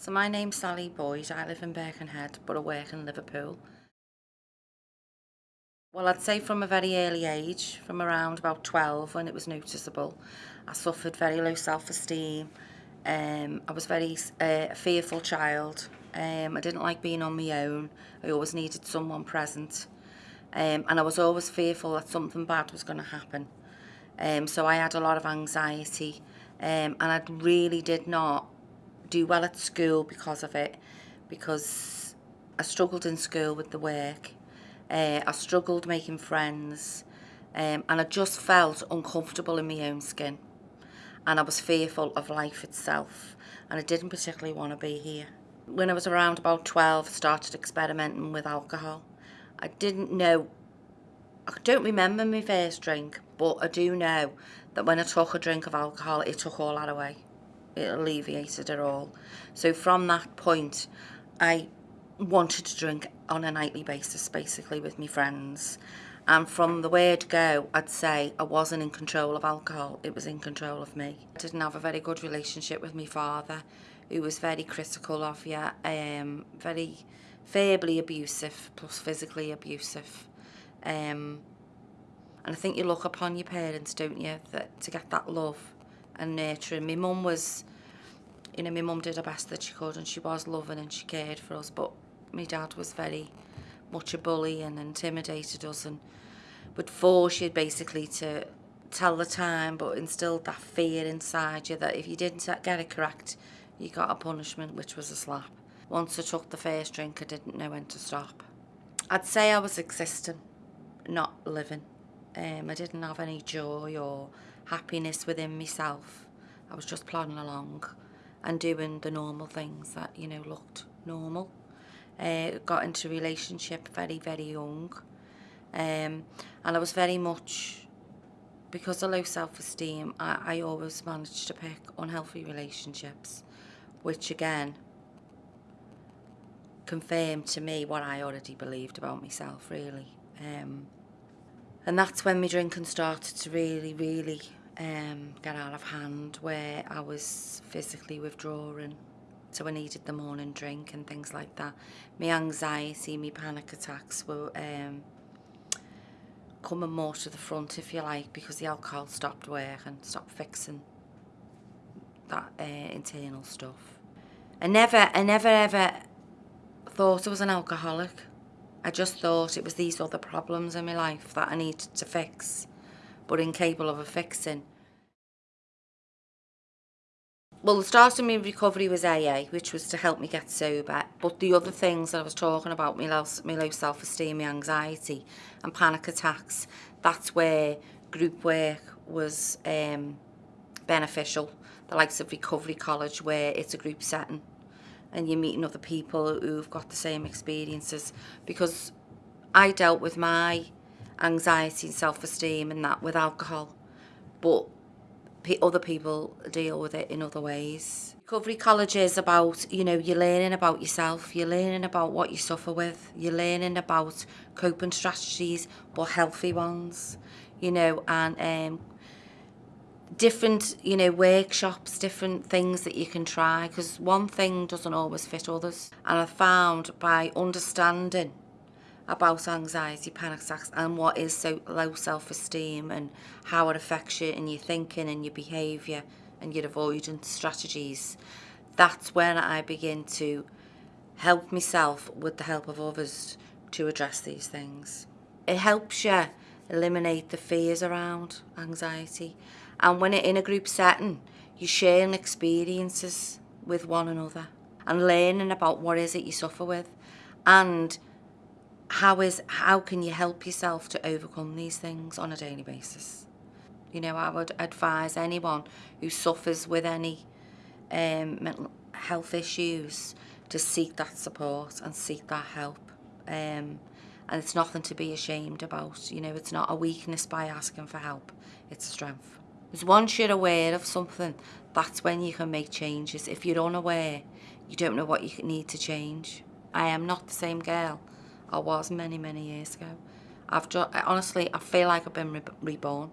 So my name's Sally Boyd. I live in Birkenhead, but I work in Liverpool. Well, I'd say from a very early age, from around about 12 when it was noticeable, I suffered very low self-esteem. Um, I was very uh, a fearful child. Um, I didn't like being on my own. I always needed someone present. Um, and I was always fearful that something bad was going to happen. Um, so I had a lot of anxiety um, and I really did not do well at school because of it because I struggled in school with the work uh, I struggled making friends um, and I just felt uncomfortable in my own skin and I was fearful of life itself and I didn't particularly want to be here. When I was around about 12 I started experimenting with alcohol. I didn't know, I don't remember my first drink but I do know that when I took a drink of alcohol it took all that away it alleviated it all. So from that point, I wanted to drink on a nightly basis, basically, with my friends. And from the word go, I'd say I wasn't in control of alcohol, it was in control of me. I didn't have a very good relationship with my father, who was very critical of you, um, very verbally abusive, plus physically abusive. Um, and I think you look upon your parents, don't you, that to get that love and nurturing. My mum was, you know, my mum did her best that she could and she was loving and she cared for us, but my dad was very much a bully and intimidated us and would force you basically to tell the time but instilled that fear inside you that if you didn't get it correct, you got a punishment, which was a slap. Once I took the first drink, I didn't know when to stop. I'd say I was existing, not living. Um, I didn't have any joy or happiness within myself. I was just plodding along and doing the normal things that, you know, looked normal. Uh, got into a relationship very, very young. Um, and I was very much, because of low self-esteem, I, I always managed to pick unhealthy relationships, which again, confirmed to me what I already believed about myself, really. Um, and that's when my drinking started to really, really um, get out of hand where I was physically withdrawing so I needed the morning drink and things like that. My anxiety, my panic attacks were um, coming more to the front if you like because the alcohol stopped working, stopped fixing that uh, internal stuff. I never, I never ever thought I was an alcoholic. I just thought it was these other problems in my life that I needed to fix, but incapable of a fixing. Well, the start of my recovery was AA, which was to help me get sober. But the other things that I was talking about, my low, my low self-esteem, my anxiety and panic attacks, that's where group work was um, beneficial. The likes of Recovery College, where it's a group setting and you're meeting other people who've got the same experiences. Because I dealt with my anxiety and self-esteem and that with alcohol. But other people deal with it in other ways. Recovery College is about, you know, you're learning about yourself, you're learning about what you suffer with, you're learning about coping strategies, but healthy ones, you know, and um, different, you know, workshops, different things that you can try, because one thing doesn't always fit others. And I found by understanding about anxiety, panic attacks and what is so low self-esteem and how it affects you in your thinking and your behaviour and your avoidance strategies. That's when I begin to help myself with the help of others to address these things. It helps you eliminate the fears around anxiety and when it in a group setting you're sharing experiences with one another and learning about what is it you suffer with and how is how can you help yourself to overcome these things on a daily basis? You know i would advise anyone who suffers with any um, mental health issues to seek that support and seek that help. Um, and it's nothing to be ashamed about. You know it's not a weakness by asking for help. It's a strength. Because once you're aware of something that's when you can make changes. If you're unaware you don't know what you need to change. I am not the same girl I was many, many years ago. I've just, honestly, I feel like I've been re reborn.